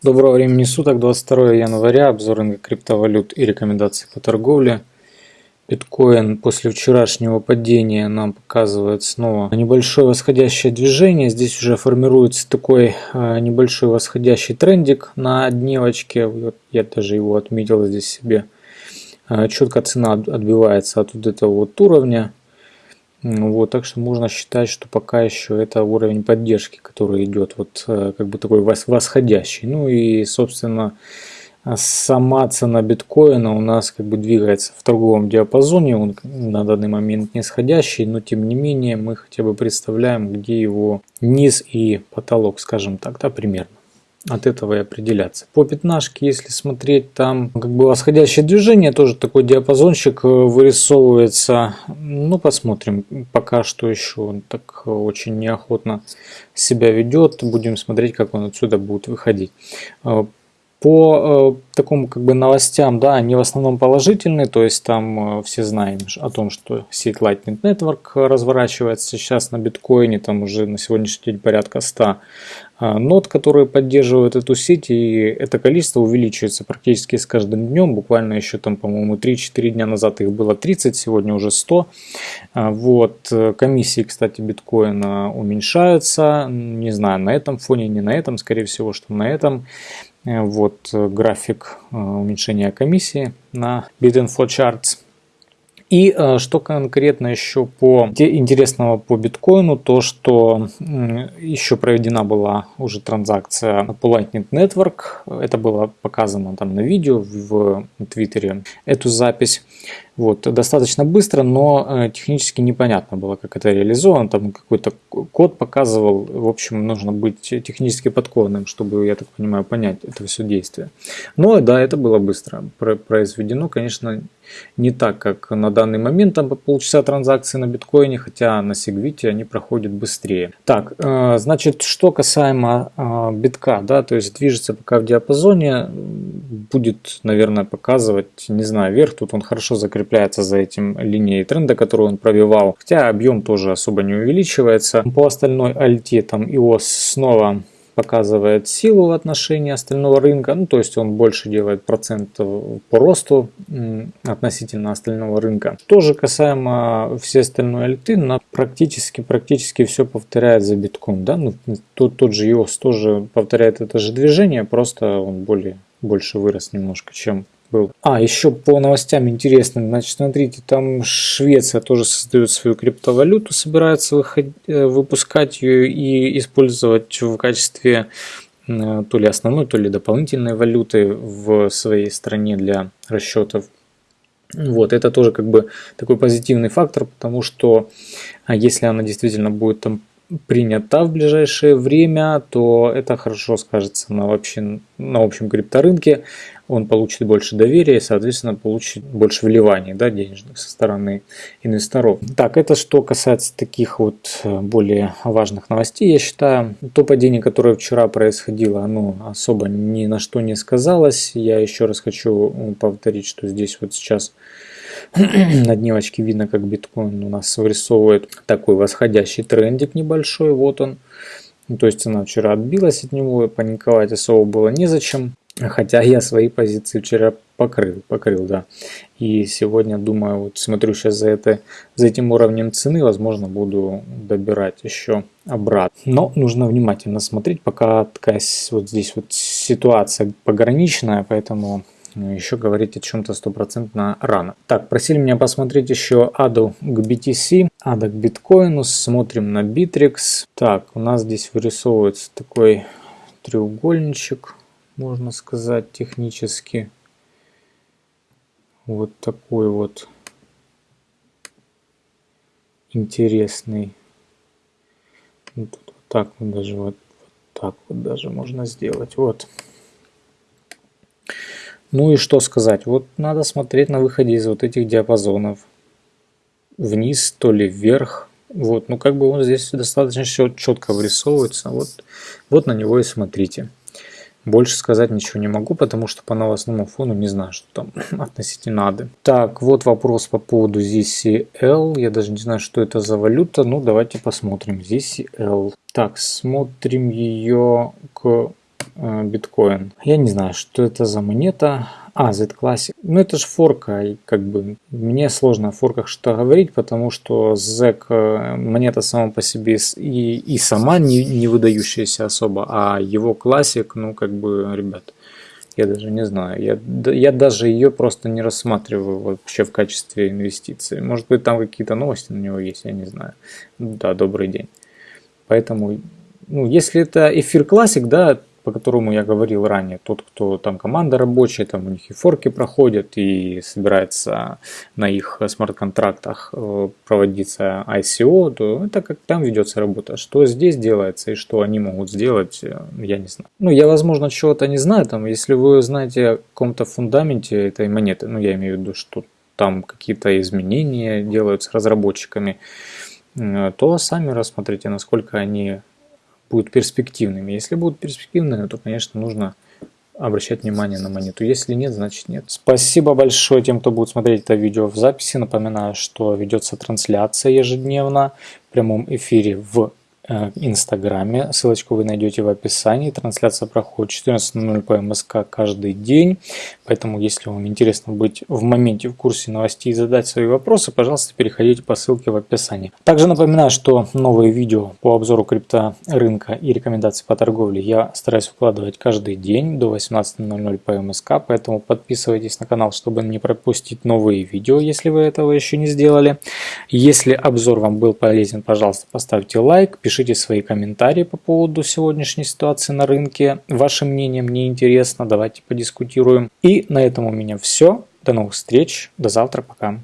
Доброго времени суток, 22 января, обзор криптовалют и рекомендации по торговле. Биткоин после вчерашнего падения нам показывает снова небольшое восходящее движение. Здесь уже формируется такой а, небольшой восходящий трендик на дневочке. Я даже его отметил здесь себе. А, четко цена отбивается от вот этого вот уровня. Вот, так что можно считать, что пока еще это уровень поддержки, который идет вот э, как бы такой восходящий. Ну и, собственно, сама цена биткоина у нас как бы двигается в торговом диапазоне, он на данный момент нисходящий, но тем не менее мы хотя бы представляем, где его низ и потолок, скажем так, да, примерно от этого и определяться. По пятнашке, если смотреть, там как бы восходящее движение, тоже такой диапазончик э, вырисовывается. Ну, посмотрим. Пока что еще он так очень неохотно себя ведет. Будем смотреть, как он отсюда будет выходить. Э, по э, такому как бы новостям, да, они в основном положительные, то есть там э, все знаем о том, что сеть Lightning Network разворачивается сейчас на биткоине, там уже на сегодняшний день порядка 100 э, нод, которые поддерживают эту сеть, и это количество увеличивается практически с каждым днем, буквально еще там, по-моему, 3-4 дня назад их было 30, сегодня уже 100. Э, вот, комиссии, кстати, биткоина уменьшаются, не знаю, на этом фоне, не на этом, скорее всего, что на этом. Э, вот э, график э, уменьшения комиссии на BitInfo Charts. И что конкретно еще по интересного по биткоину, то что еще проведена была уже транзакция по Lightning Network. Это было показано там на видео в Твиттере, эту запись. Вот, достаточно быстро, но э, технически непонятно было, как это реализовано. Там какой-то код показывал. В общем, нужно быть технически подкованным, чтобы, я так понимаю, понять это все действие. Но да, это было быстро произведено. Конечно, не так, как на данный момент, там по полчаса транзакции на биткоине, хотя на Сигвите они проходят быстрее. Так, э, значит, что касаемо э, битка, да, то есть движется пока в диапазоне, будет, наверное, показывать, не знаю, вверх, тут он хорошо закреплен закрепляется за этим линией тренда, которую он пробивал. Хотя объем тоже особо не увеличивается. По остальной альте там EOS снова показывает силу в отношении остального рынка, ну то есть он больше делает процент по росту относительно остального рынка. Тоже касаемо всей остальной альты, на практически, практически все повторяет за битком, да, ну, тот, тот же EOS тоже повторяет это же движение, просто он более, больше вырос немножко, чем был. А, еще по новостям интересным. Значит, смотрите, там Швеция тоже создает свою криптовалюту, собирается выходить, э, выпускать ее и использовать в качестве э, то ли основной, то ли дополнительной валюты в своей стране для расчетов. Вот, это тоже как бы такой позитивный фактор, потому что а если она действительно будет там принята в ближайшее время, то это хорошо скажется на, вообще, на общем крипторынке. Он получит больше доверия и, соответственно, получит больше вливаний да, денежных со стороны инвесторов. Так, это что касается таких вот э, более важных новостей, я считаю. То падение, которое вчера происходило, оно особо ни на что не сказалось. Я еще раз хочу повторить, что здесь вот сейчас на дневочке видно, как биткоин у нас вырисовывает такой восходящий трендик небольшой. Вот он. То есть она вчера отбилась от него, паниковать особо было незачем. Хотя я свои позиции вчера покрыл, покрыл, да. И сегодня, думаю, вот смотрю сейчас за, это, за этим уровнем цены, возможно, буду добирать еще обратно. Но нужно внимательно смотреть, пока такая вот здесь вот ситуация пограничная, поэтому еще говорить о чем-то стопроцентно рано. Так, просили меня посмотреть еще аду к BTC, ада к биткоину, смотрим на Bittrex. Так, у нас здесь вырисовывается такой треугольничек, можно сказать, технически. Вот такой вот интересный. Вот, вот так вот даже вот, вот так вот даже можно сделать. Вот. Ну и что сказать, вот надо смотреть на выходе из вот этих диапазонов. Вниз, то ли вверх. Вот, ну как бы он здесь достаточно четко вырисовывается. Вот, вот на него и смотрите. Больше сказать ничего не могу, потому что по новостному фону не знаю, что там относительно ады. Так, вот вопрос по поводу ZCL. Я даже не знаю, что это за валюта. Ну, давайте посмотрим. ZCL. Так, смотрим ее к э, биткоин. Я не знаю, что это за монета. А, Z-Classic. Ну, это же форка, и как бы мне сложно о форках что говорить, потому что ZEC э, монета сама по себе и, и сама не, не выдающаяся особо, а его классик, ну, как бы, ребят, я даже не знаю. Я, я даже ее просто не рассматриваю вообще в качестве инвестиции. Может быть, там какие-то новости на него есть, я не знаю. Да, добрый день. Поэтому, ну, если это эфир классик, да, по которому я говорил ранее, тот, кто там команда рабочая, там у них и форки проходят, и собирается на их смарт-контрактах э, проводиться ICO, то это как там ведется работа. Что здесь делается и что они могут сделать, э, я не знаю. Ну, я, возможно, чего-то не знаю, там, если вы знаете о каком-то фундаменте этой монеты, ну, я имею в виду, что там какие-то изменения делаются разработчиками, э, то сами рассмотрите, насколько они будут перспективными. Если будут перспективными, то, конечно, нужно обращать внимание на монету. Если нет, значит нет. Спасибо большое тем, кто будет смотреть это видео в записи. Напоминаю, что ведется трансляция ежедневно в прямом эфире в Инстаграме. Ссылочку вы найдете в описании. Трансляция проходит 14.00 по МСК каждый день. Поэтому, если вам интересно быть в моменте в курсе новостей и задать свои вопросы, пожалуйста, переходите по ссылке в описании. Также напоминаю, что новые видео по обзору крипторынка и рекомендации по торговле я стараюсь выкладывать каждый день до 18.00 по МСК. Поэтому подписывайтесь на канал, чтобы не пропустить новые видео, если вы этого еще не сделали. Если обзор вам был полезен, пожалуйста, поставьте лайк, пишите Пишите свои комментарии по поводу сегодняшней ситуации на рынке. Ваше мнение мне интересно, давайте подискутируем. И на этом у меня все. До новых встреч, до завтра, пока.